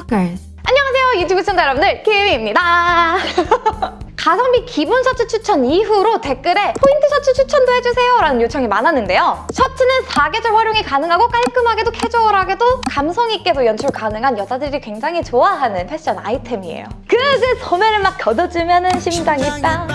Stalkers. 안녕하세요 유튜브 시청자 여러분들 키미입니다. 가성비 기본 셔츠 추천 이후로 댓글에 포인트 셔츠 추천도 해주세요 라는 요청이 많았는데요. 셔츠는 사계절 활용이 가능하고 깔끔하게도 캐주얼하게도 감성 있게도 연출 가능한 여자들이 굉장히 좋아하는 패션 아이템이에요. 그래서 소매를 막 걷어주면 심장이 땅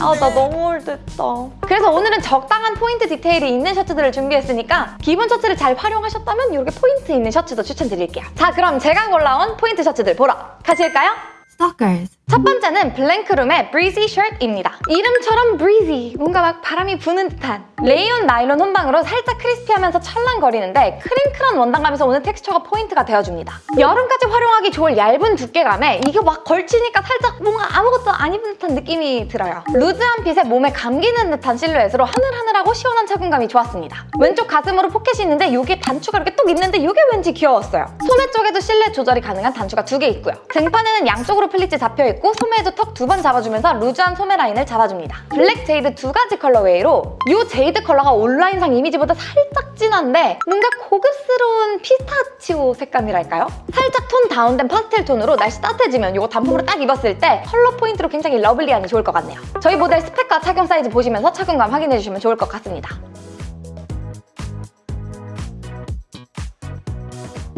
아나 너무 올드했다 그래서 오늘은 적당한 포인트 디테일이 있는 셔츠들을 준비했으니까 기본 셔츠를 잘 활용하셨다면 이렇게 포인트 있는 셔츠도 추천드릴게요 자 그럼 제가 골라온 포인트 셔츠들 보러 가실까요? Stalkers. 첫 번째는 블랭크룸의 Breezy Shirt입니다. 이름처럼 breezy, 뭔가 막 바람이 부는 듯한 레이온 나일론 혼방으로 살짝 crispy하면서 찰랑거리는데 crinkle한 원단감에서 오는 텍스처가 포인트가 되어줍니다. 여름까지 활용하기 좋을 얇은 두께감에 이게 막 걸치니까 살짝 뭔가 아무것도 안 입은 듯한 느낌이 들어요. 루즈한 핏에 몸에 감기는 듯한 실루엣으로 하늘하늘하고 시원한 착용감이 좋았습니다. 왼쪽 가슴으로 포켓이 있는데 이게 단추가 이렇게 뚝 있는데 이게 왠지 귀여웠어요. 소매 쪽에도 실루엣 조절이 가능한 단추가 두 개 있고요. 등판에는 양쪽으로 플리츠 잡혀있고 소매에도 턱 두 번 잡아주면서 루즈한 소매 라인을 잡아줍니다. 블랙 jade 두 가지 colorway로 이 jade 컬러가 온라인상 이미지보다 살짝 진한데 뭔가 고급스러운 피스타치오 색감이랄까요? 살짝 tone down된 파스텔 톤으로 날씨 따뜻해지면 이거 단품으로 딱 입었을 때 컬러 포인트로 굉장히 lovely하니 좋을 것 같네요. 저희 모델 스펙과 착용 사이즈 보시면서 착용감 확인해주시면 좋을 것 같습니다.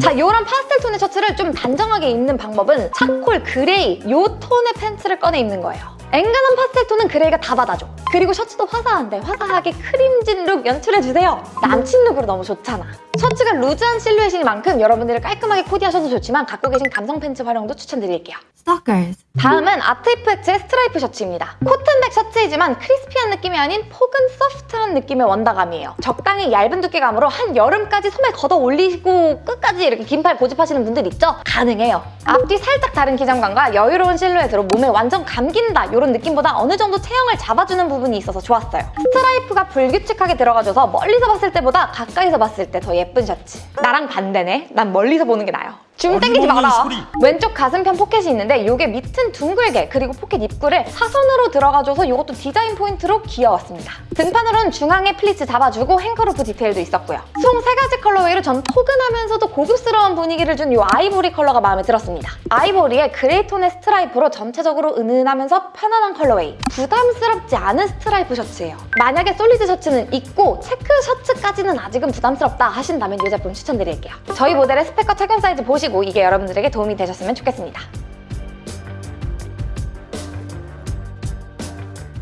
자, 이런 파스텔 톤의 셔츠를 좀 단정하게 입는 방법은 차콜 그레이 이 톤의 팬츠를 꺼내 입는 거예요. 앵간한 파스텔 톤은 그레이가 다 받아줘. 그리고 셔츠도 화사한데 화사하게 크림진 룩 연출해주세요. 남친 룩으로 너무 좋잖아. 셔츠가 루즈한 실루엣인 만큼 여러분들이 깔끔하게 코디하셔도 좋지만 갖고 계신 감성 팬츠 활용도 추천드릴게요. Stalkers. 다음은 아트이프액츠의 스트라이프 셔츠입니다. 코튼 백 셔츠이지만 crispy한 느낌이 아닌 포근 소프트한 느낌의 원단감이에요. 적당히 얇은 두께감으로 한 여름까지 소매 걷어 올리고 끝까지 이렇게 긴팔 고집하시는 분들 있죠? 가능해요. 앞뒤 살짝 다른 기장감과 여유로운 실루엣으로 몸에 완전 감긴다 이런 느낌보다 어느 정도 체형을 잡아주는 부분 이 있어서 좋았어요. 스트라이프가 불규칙하게 들어가줘서 멀리서 봤을 때보다 가까이서 봤을 때 더 예쁜 셔츠. 나랑 반대네. 난 멀리서 보는 게 나아요. 줌 땡기지 마라. 소리. 왼쪽 가슴편 포켓이 있는데 이게 밑은 둥글게 그리고 포켓 입구를 사선으로 들어가줘서 이것도 디자인 포인트로 귀여웠습니다. 등판으로는 중앙에 플리츠 잡아주고 hanger loop 디테일도 있었고요. 총 세 가지 colorway로 전 포근하면서도 고급스러운 분위기를 준 이 아이보리 컬러가 마음에 들었습니다. 아이보리의 그레이 톤의 스트라이프로 전체적으로 은은하면서 편안한 colorway. 부담스럽지 않은 스트라이프 셔츠예요. 만약에 solid 셔츠는 있고 체크 셔츠까지는 아직은 부담스럽다 하신다면 이 제품 추천드릴게요. 저희 모델의 스펙과 착용 사이즈 보시고 이게 여러분들에게 도움이 되셨으면 좋겠습니다.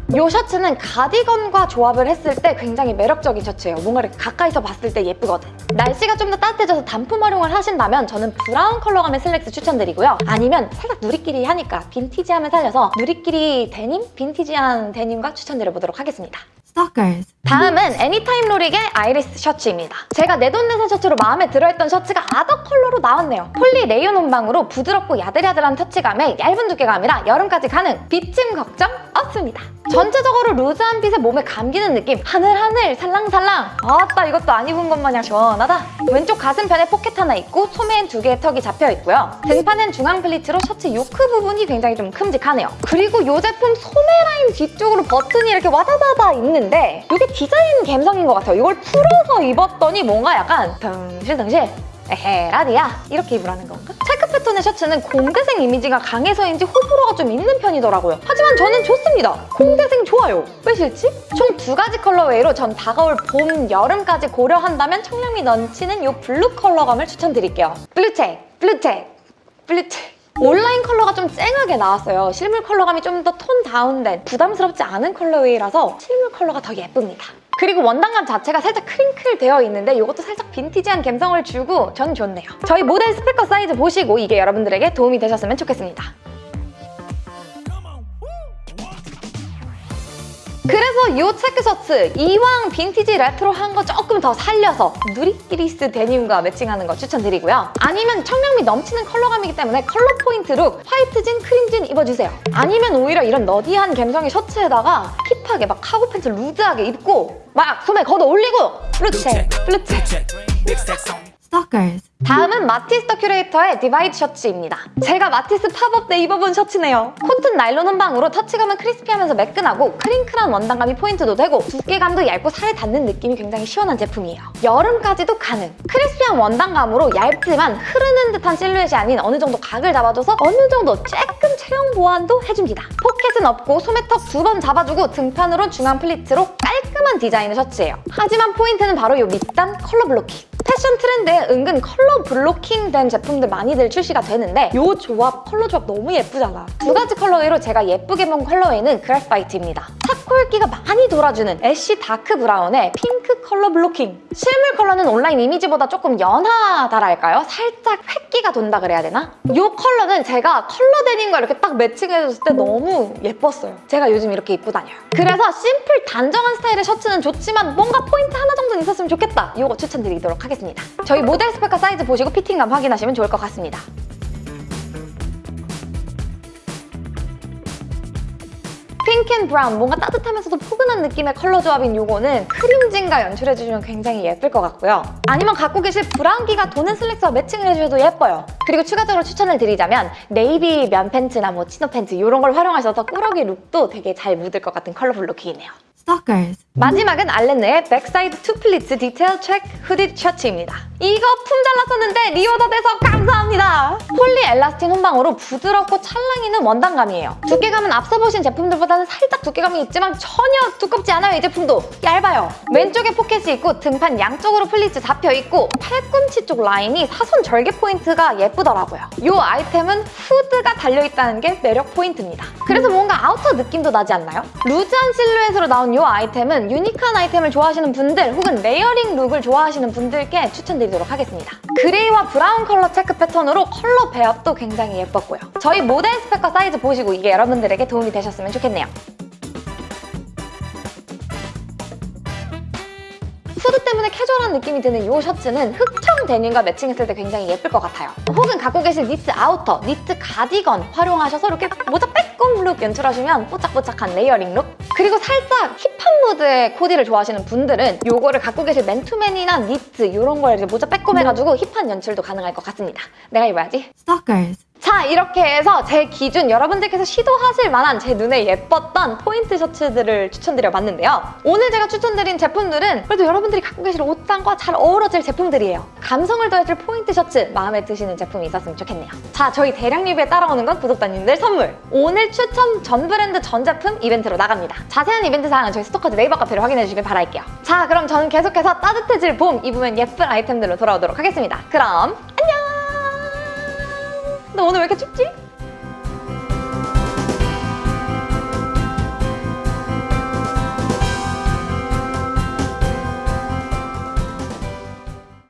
이 셔츠는 가디건과 조합을 했을 때 굉장히 매력적인 셔츠예요. 뭔가 이렇게 가까이서 봤을 때 예쁘거든. 날씨가 좀 더 따뜻해져서 단품 활용을 하신다면 저는 브라운 컬러감의 슬랙스 추천드리고요. 아니면 살짝 누리끼리 하니까 빈티지함을 살려서 누리끼리 데님? 빈티지한 데님과 추천드려보도록 하겠습니다. Stalkers. 다음은 애니타임 로릭의 아이리스 셔츠입니다. 제가 내돈내산 셔츠로 마음에 들어했던 셔츠가 other 컬러로 나왔네요. 폴리 레이온 혼방으로 부드럽고 야들야들한 터치감에 얇은 두께감이라 여름까지 가능! 비침 걱정 없습니다. 전체적으로 loose한 핏에 몸에 감기는 느낌 하늘하늘 살랑살랑 아따 이것도 안 입은 것 마냥 시원하다 왼쪽 가슴편에 포켓 하나 있고 소매엔 두 개의 턱이 잡혀 있고요 등판은 중앙 플리츠로 셔츠 요크 부분이 굉장히 좀 큼직하네요 그리고 이 제품 소매 라인 뒤쪽으로 버튼이 이렇게 와다다다 있는 데 이게 디자인 감성인 것 같아요 이걸 풀어서 입었더니 뭔가 약간 덩실덩실 에헤 라디야 이렇게 입으라는 건가? 체크 패턴의 셔츠는 공대생 이미지가 강해서인지 호불호가 좀 있는 편이더라고요. 하지만 저는 좋습니다. 공대생 좋아요. 왜 싫지? 총 두 가지 colorway로 전 다가올 봄, 여름까지 고려한다면 청량미 넘치는 이 블루 컬러감을 추천드릴게요. 블루책. 온라인 컬러가 좀 쨍하게 나왔어요. 실물 컬러감이 좀 더 톤 다운된 부담스럽지 않은 colorway라서 실물 컬러가 더 예쁩니다. 그리고 원단감 자체가 살짝 crinkle 되어 있는데 이것도 살짝 빈티지한 감성을 주고 전 좋네요. 저희 모델 스펙과 사이즈 보시고 이게 여러분들에게 도움이 되셨으면 좋겠습니다. 그래서 이 체크 셔츠 이왕 빈티지 레트로한 거 조금 더 살려서 누리끼리스 데님과 매칭하는 거 추천드리고요. 아니면 청량미 넘치는 컬러감이기 때문에 컬러 포인트 룩 화이트 진, 크림 진 입어주세요. 아니면 오히려 이런 nerdy한 감성의 셔츠에다가 hip하게 막 카고 팬츠 loose하게 입고 막 소매 걷어 올리고 블루체, 블루체. Stalkers. 다음은 마티스 더 큐레이터의 디바이드 셔츠입니다. 제가 마티스 팝업 때 입어본 셔츠네요. 코튼 나일론 혼방으로 터치감은 crispy하면서 매끈하고 crinkle한 원단감이 포인트도 되고 두께감도 얇고 살에 닿는 느낌이 굉장히 시원한 제품이에요. 여름까지도 가능. crispy한 원단감으로 얇지만 흐르는 듯한 실루엣이 아닌 어느 정도 각을 잡아줘서 어느 정도 조금 체형 보완도 해줍니다. 포켓은 없고 소매턱 두 번 잡아주고 등판으로 중앙 플리츠로 깔끔한 디자인의 셔츠예요. 하지만 포인트는 바로 이 밑단 color blocking. 패션 트렌드에 은근 color blocking 된 제품들 많이들 출시가 되는데 이 조합, 컬러 조합 너무 예쁘잖아. 두 가지 colorway로 제가 예쁘게 본 colorway는 graphite입니다. 차콜기가 많이 돌아주는 ash dark brown의 핑크 color blocking. 실물 컬러는 온라인 이미지보다 조금 연하다랄까요? 살짝 회기가 돈다 그래야 되나? 이 컬러는 제가 컬러 데님과 이렇게 딱 매칭해줬을 때 너무 예뻤어요. 제가 요즘 이렇게 입고 다녀요. 그래서 심플 단정한 스타일의 셔츠는 좋지만 뭔가 포인트 하나 정도는 있었으면 좋겠다. 이거 추천드리도록 하겠습니다. 저희 모델 스펙과 사이즈 보시고 피팅감 확인하시면 좋을 것 같습니다. 핑크 and 브라운, 뭔가 따뜻하면서도 포근한 느낌의 컬러 조합인 요거는 크림진과 연출해주시면 굉장히 예쁠 것 같고요. 아니면 갖고 계실 브라운기가 도는 슬랙스와 매칭을 해주셔도 예뻐요. 그리고 추가적으로 추천을 드리자면 네이비 면 팬츠나 뭐 치노 팬츠 이런 걸 활용하셔서 꾸러기 룩도 되게 잘 묻을 것 같은 colorful 룩이네요. Stalkers. 마지막은 알렌느의 백사이드 투 플리츠 디테일 체크 후디 셔츠입니다. 이거 품절 났었는데 reorder 돼서 감사합니다. 폴리 엘라스틴 혼방으로 부드럽고 찰랑이는 원단감이에요. 두께감은 앞서 보신 제품들보다는 살짝 두께감이 있지만 전혀 두껍지 않아요, 이 제품도. 얇아요. 왼쪽에 포켓이 있고 등판 양쪽으로 플리츠 잡혀 있고 팔꿈치 쪽 라인이 사선 절개 포인트가 예쁘더라고요. 이 아이템은 후드가 달려있다는 게 매력 포인트입니다. 그래서 뭔가 아우터 느낌도 나지 않나요? loose한 실루엣으로 나온 이 아이템은 유니크한 아이템을 좋아하시는 분들 혹은 layering 룩을 좋아하시는 분들께 추천드리도록 하겠습니다. 그레이와 브라운 컬러 체크 패턴으로 컬러 배합도 굉장히 예뻤고요. 저희 모델 스펙과 사이즈 보시고 이게 여러분들에게 도움이 되셨으면 좋겠네요. 후드 때문에 캐주얼한 느낌이 드는 이 셔츠는 흑청 데님과 매칭했을 때 굉장히 예쁠 것 같아요. 혹은 갖고 계신 니트 아우터, 니트 가디건 활용하셔서 이렇게 모자 빼꼼 룩 연출하시면 뽀짝뽀짝한 layering 룩. 그리고 살짝 무드의 코디를 좋아하시는 분들은 이거를 갖고 계실 맨투맨이나 니트 이런 걸 이제 모자 빼꼼 해가지고 hip한 연출도 가능할 것 같습니다. 내가 입어야지. Stalkers. 자 이렇게 해서 제 기준 여러분들께서 시도하실 만한 제 눈에 예뻤던 포인트 셔츠들을 추천드려 봤는데요. 오늘 제가 추천드린 제품들은 그래도 여러분들이 갖고 계실 옷장과 잘 어우러질 제품들이에요. 감성을 더해줄 포인트 셔츠 마음에 드시는 제품이 있었으면 좋겠네요. 자 저희 대량 리뷰에 따라오는 건 구독자님들 선물. 오늘 추천 전 브랜드 전 제품 이벤트로 나갑니다. 자세한 이벤트 사항은 저희 스토커즈 네이버 카페로 확인해 주시길 바랄게요. 자 그럼 저는 계속해서 따뜻해질 봄 입으면 예쁜 아이템들로 돌아오도록 하겠습니다. 그럼 너 오늘 왜 이렇게 춥지?